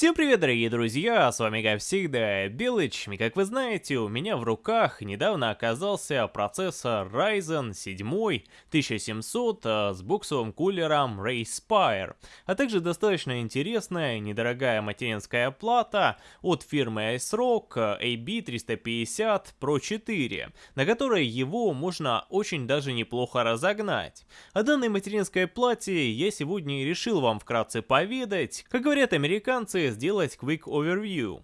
Всем привет, дорогие друзья, с вами как всегда Белыч, и как вы знаете, у меня в руках недавно оказался процессор Ryzen 7 1700 э, с буксовым кулером Rayspire, а также достаточно интересная недорогая материнская плата от фирмы ASRock AB350 Pro 4, на которой его можно очень даже неплохо разогнать. О данной материнской плате я сегодня и решил вам вкратце поведать, как говорят американцы, сделать Quick Overview.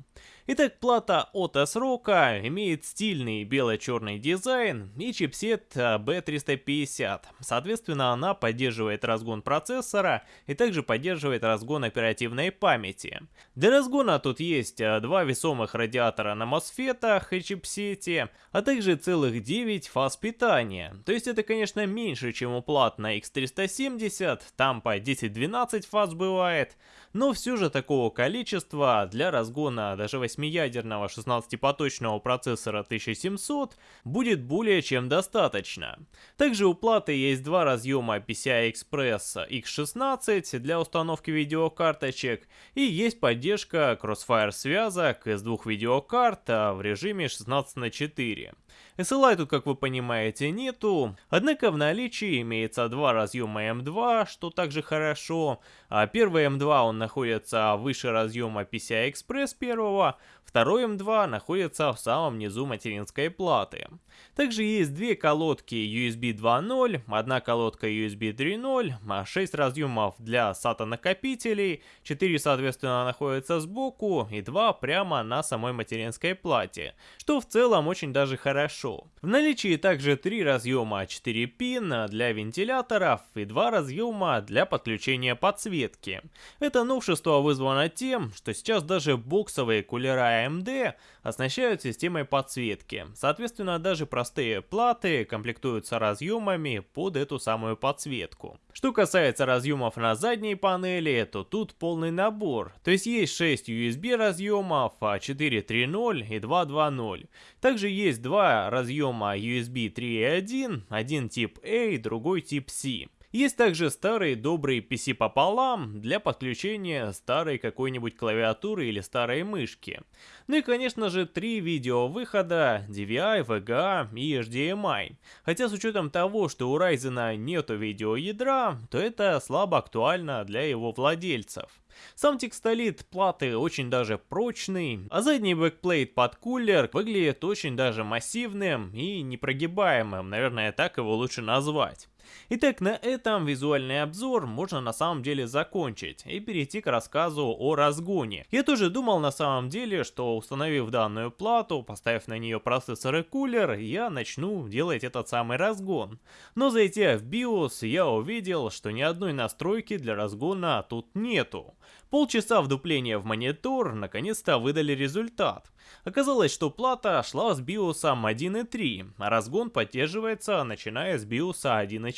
Итак, плата от S-Rock имеет стильный бело-черный дизайн и чипсет B350. Соответственно, она поддерживает разгон процессора и также поддерживает разгон оперативной памяти. Для разгона тут есть а, два весомых радиатора на мосфетах и чипсете, а также целых 9 фаз питания. То есть это, конечно, меньше, чем у плат на X370, там по 10-12 фаз бывает, но все же такого количества для разгона даже 8 8-ядерного 16-поточного процессора 1700 будет более чем достаточно. Также у платы есть два разъема PCI-Express X16 для установки видеокарточек и есть поддержка Crossfire связок из двух видеокарт в режиме 16 на 4. SLI тут, как вы понимаете, нету, однако в наличии имеется два разъема M2, что также хорошо. А первый M2 он находится выше разъема PCI Express первого, второй M2 находится в самом низу материнской платы. Также есть две колодки USB 2.0, одна колодка USB 3.0, 6 разъемов для SATA накопителей, 4 соответственно находятся сбоку и 2 прямо на самой материнской плате, что в целом очень даже хорошо. В наличии также три разъема 4 пин для вентиляторов и два разъема для подключения подсветки. Это новшество вызвано тем, что сейчас даже боксовые кулера AMD оснащают системой подсветки. Соответственно, даже простые платы комплектуются разъемами под эту самую подсветку. Что касается разъемов на задней панели, то тут полный набор. То есть есть 6 USB разъемов, 4 3.0 и 2 2.0. Также есть два разъема USB 3.1, один тип A, другой тип C. Есть также старый добрый PS пополам для подключения старой какой-нибудь клавиатуры или старой мышки. Ну и конечно же три видеовыхода DVI, VGA и HDMI. Хотя с учетом того, что у Ryzen нету видеоядра, то это слабо актуально для его владельцев. Сам текстолит платы очень даже прочный, а задний backplate под кулер выглядит очень даже массивным и непрогибаемым, наверное так его лучше назвать. Итак, на этом визуальный обзор можно на самом деле закончить и перейти к рассказу о разгоне. Я тоже думал на самом деле, что установив данную плату, поставив на нее процессор и кулер, я начну делать этот самый разгон. Но зайдя в BIOS, я увидел, что ни одной настройки для разгона тут нету. Полчаса вдупления в монитор наконец-то выдали результат. Оказалось, что плата шла с BIOS 1.3, а разгон поддерживается начиная с BIOS 1.4.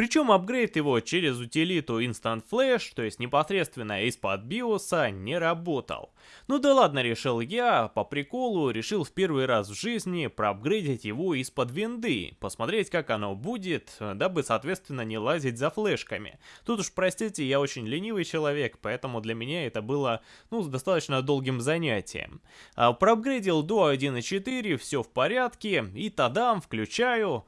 Причем апгрейд его через утилиту Instant Flash, то есть непосредственно из-под биоса, не работал. Ну да ладно, решил я, по приколу решил в первый раз в жизни проапгрейдить его из-под винды, посмотреть как оно будет, дабы соответственно не лазить за флешками. Тут уж простите, я очень ленивый человек, поэтому для меня это было, ну, достаточно долгим занятием. А, проапгрейдил до 1.4, все в порядке, и тадам, включаю...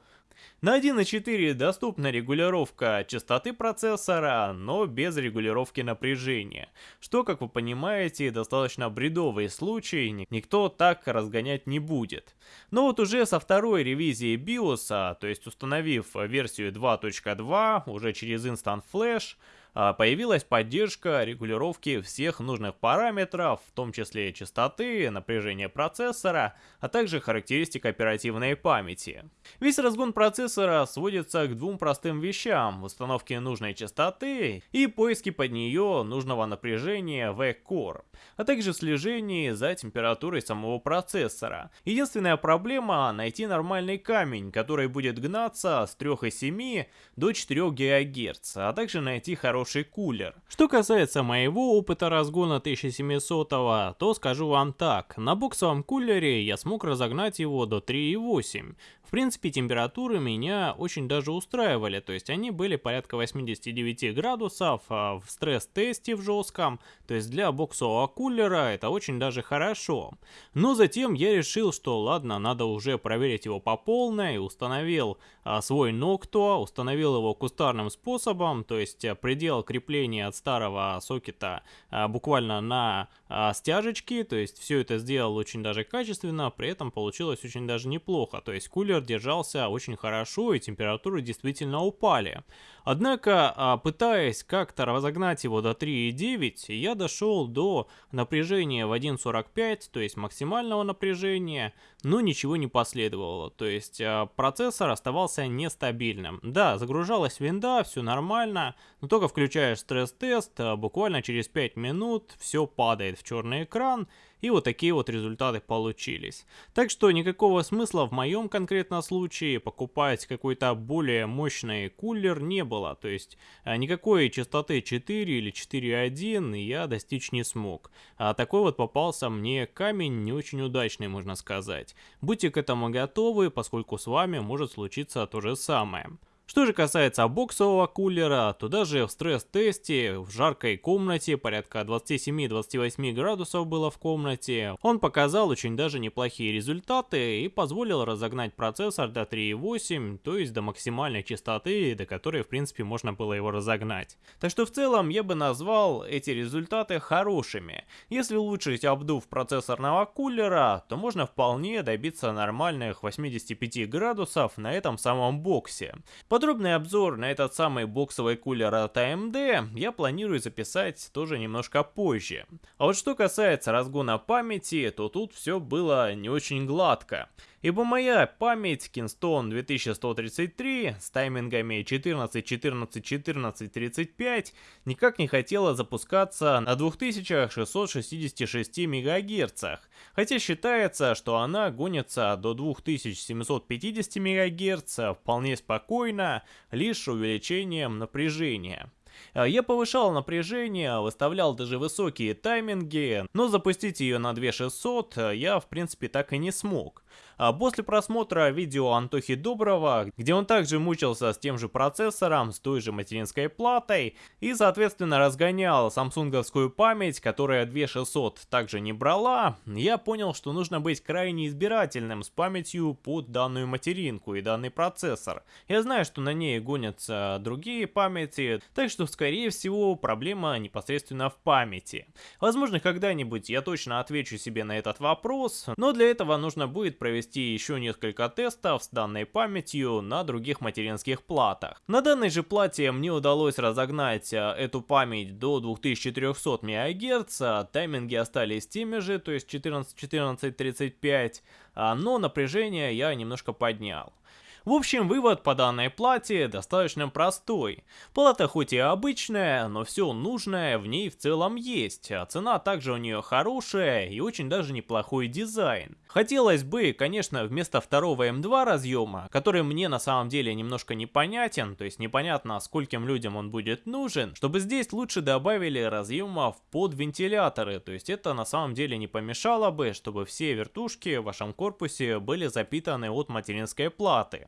На 1.4 доступна регулировка частоты процессора, но без регулировки напряжения, что, как вы понимаете, достаточно бредовый случай, никто так разгонять не будет. Но вот уже со второй ревизии BIOS, то есть установив версию 2.2 уже через Instant Flash, появилась поддержка регулировки всех нужных параметров, в том числе частоты, напряжения процессора, а также характеристик оперативной памяти. Весь разгон процессора сводится к двум простым вещам – установке нужной частоты и поиске под нее нужного напряжения в Core, а также слежении за температурой самого процессора. Единственная проблема – найти нормальный камень, который будет гнаться с 3,7 до 4 ГГц, а также найти хороший хороший кулер. Что касается моего опыта разгона 1700, то скажу вам так. На боксовом кулере я смог разогнать его до 3,8 принципе, температуры меня очень даже устраивали, то есть они были порядка 89 градусов а в стресс-тесте в жестком, то есть для боксового кулера это очень даже хорошо. Но затем я решил, что ладно, надо уже проверить его по полной, установил а, свой Noctua, установил его кустарным способом, то есть а, предел крепления от старого сокета буквально на а, стяжечки, то есть все это сделал очень даже качественно, при этом получилось очень даже неплохо, то есть кулер держался очень хорошо и температуры действительно упали. Однако, а, пытаясь как-то разогнать его до 3,9, я дошел до напряжения в 1.45, то есть максимального напряжения, но ничего не последовало. То есть а, процессор оставался нестабильным. Да, загружалась винда, все нормально, но только включаешь стресс-тест, а, буквально через 5 минут все падает в черный экран, и вот такие вот результаты получились. Так что никакого смысла в моем конкретном случае покупать какой-то более мощный кулер не было. То есть а, никакой частоты 4 или 4.1 я достичь не смог. А такой вот попался мне камень не очень удачный, можно сказать. Будьте к этому готовы, поскольку с вами может случиться то же самое. Что же касается боксового кулера, то даже в стресс-тесте в жаркой комнате, порядка 27-28 градусов было в комнате, он показал очень даже неплохие результаты и позволил разогнать процессор до 3.8, то есть до максимальной частоты, до которой в принципе можно было его разогнать. Так что в целом я бы назвал эти результаты хорошими. Если улучшить обдув процессорного кулера, то можно вполне добиться нормальных 85 градусов на этом самом боксе. Подробный обзор на этот самый боксовый кулер от AMD я планирую записать тоже немножко позже. А вот что касается разгона памяти, то тут все было не очень гладко. Ибо моя память Kingston 2133 с таймингами 14, 14, 14, 35 никак не хотела запускаться на 2666 МГц, хотя считается, что она гонится до 2750 МГц вполне спокойно, лишь увеличением напряжения. А, я повышал напряжение, выставлял даже высокие тайминги, но запустить ее на 2600 а, я в принципе так и не смог. А после просмотра видео Антохи Доброго, где он также мучился с тем же процессором, с той же материнской платой и соответственно разгонял самсунговскую память, которая 2600 также не брала, я понял, что нужно быть крайне избирательным с памятью под данную материнку и данный процессор. Я знаю, что на ней гонятся другие памяти, так что скорее всего проблема непосредственно в памяти. Возможно когда-нибудь я точно отвечу себе на этот вопрос, но для этого нужно будет провести еще несколько тестов с данной памятью на других материнских платах. На данной же плате мне удалось разогнать э, эту память до 2400 МГц, а тайминги остались теми же, то есть 14, 14, 35, но напряжение я немножко поднял. В общем, вывод по данной плате достаточно простой. Плата хоть и обычная, но все нужное в ней в целом есть, а цена также у нее хорошая и очень даже неплохой дизайн. Хотелось бы, конечно, вместо второго М2 разъема, который мне на самом деле немножко непонятен, то есть непонятно скольким людям он будет нужен, чтобы здесь лучше добавили разъемов под вентиляторы, то есть это на самом деле не помешало бы, чтобы все вертушки в вашем корпусе были запитаны от материнской платы.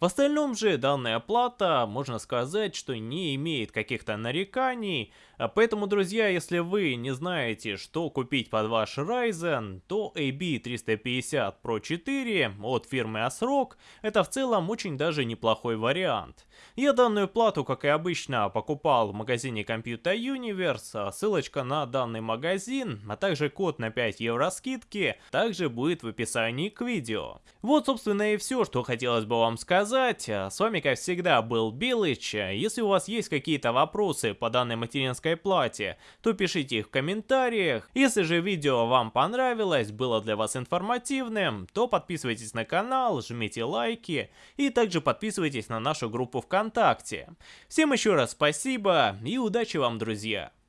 В остальном же данная плата, можно сказать, что не имеет каких-то нареканий, а поэтому, друзья, если вы не знаете, что купить под ваш Ryzen, то AB350 Pro 4 от фирмы ASRock это в целом очень даже неплохой вариант. Я данную плату, как и обычно, покупал в магазине Computer Universe, а ссылочка на данный магазин, а также код на 5 евро скидки, также будет в описании к видео. Вот, собственно, и все, что хотелось бы вам сказать. С вами, как всегда, был Билыч. Если у вас есть какие-то вопросы по данной материнской плате, то пишите их в комментариях. Если же видео вам понравилось, было для вас информативным, то подписывайтесь на канал, жмите лайки и также подписывайтесь на нашу группу ВКонтакте. Всем еще раз спасибо и удачи вам, друзья!